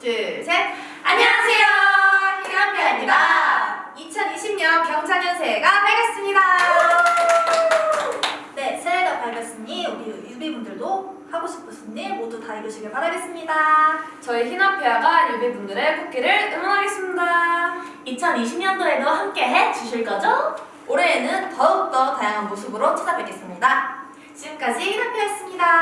둘, 셋. 안녕하세요. 희남배입니다. 2020년 경자년 새해가 밝았습니다. 네, 새해가 밝았으니 우리 유비분들도 하고 싶으신 일 모두 다 이루시길 바라겠습니다. 저희 희남페아가 유비분들의 복귀를 응원하겠습니다. 2020년도에도 함께해 주실 거죠? 올해에는 더욱더 다양한 모습으로 찾아뵙겠습니다. 지금까지 희남페아였습니다.